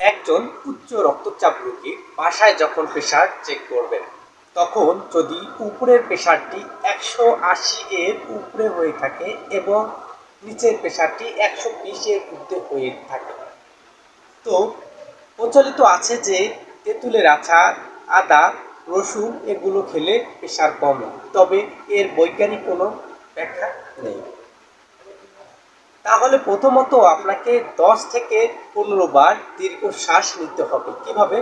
একজন উচ্চ রক্তচাপ রোগী বাসায় যখন প্রেশার চেক করবেন, তখন যদি উপরের প্রেশারটি একশো আশি এর উপরে হয়ে থাকে এবং নিচের প্রেশারটি একশো বিশের ঊর্ধ্বে হয়ে থাকে। তো প্রচলিত আছে যে তেঁতুলের আছা আদা, রসুন এগুলো খেলে প্রেশার কমে তবে এর বৈজ্ঞানিক কোনো ব্যাখ্যা নেই। তাহলে প্রথমত আপনাকে দশ থেকে পনেরো বার দীর্ঘ শ্বাস নিতে হবে। কীভাবে?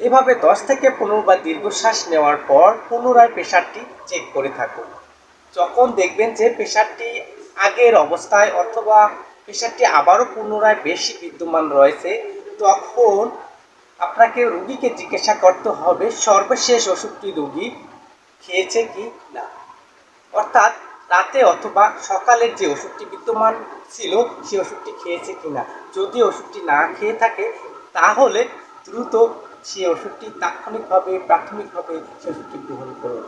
এভাবে দশ থেকে পনেরো বার দীর্ঘশ্বাস নেওয়ার পর পুনরায় প্রেশারটি চেক করে থাকুন। যখন দেখবেন যে প্রেশারটি আগের অবস্থায় অথবা প্রেশারটি আবারও পুনরায় বেশি বিদ্যমান রয়েছে, তখন আপনাকে রুগীকে জিজ্ঞাসা করতে হবে, সর্বশেষ ওষুধটি রুগী খেয়েছে কি না? অর্থাৎ রাতে অথবা সকালের যে ওষুধটি বিদ্যমান ছিল, সেই ওষুধটি খেয়েছে কিনা? যদি ওষুধটি না খেয়ে থাকে, তাহলে দ্রুত সেই ওষুধটি তাৎক্ষণিকভাবে, প্রাথমিকভাবে সে ওষুধটি গ্রহণ করুন।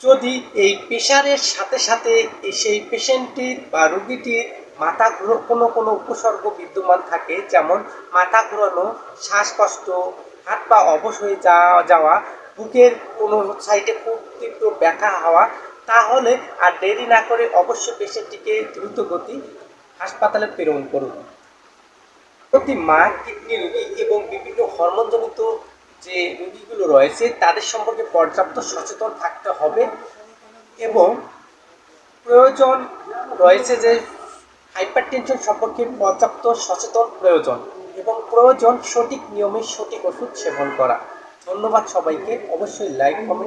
যদি এই প্রেশারের সাথে সাথে সেই পেশেন্টটির বা রোগীটির মাথা ঘুরো কোনো কোনো উপসর্গ বিদ্যমান থাকে, যেমন মাথা ঘুরানো, শ্বাসকষ্ট, হাত পা অবশ হয়ে যাওয়া, বুকের কোনো সাইডে খুব তীব্র ব্যথা হওয়া তাহলে আর দেরি না করে অবশ্যই পেশেন্টটিকে দ্রুত গতি হাসপাতালে প্রেরণ করুন। প্রতি মা, কিডনি রোগী এবং বিভিন্ন হরমোনজনিত যে রোগীগুলো রয়েছে, তাদের সম্পর্কে পর্যাপ্ত সচেতন থাকতে হবে এবং প্রয়োজন রয়েছে যে হাইপার টেনশন সম্পর্কে পর্যাপ্ত সচেতন প্রয়োজন এবং প্রয়োজন সঠিক নিয়মে সঠিক ওষুধ সেবন করা। ধন্যবাদ সবাইকে। অবশ্যই লাইক, কমেন্ট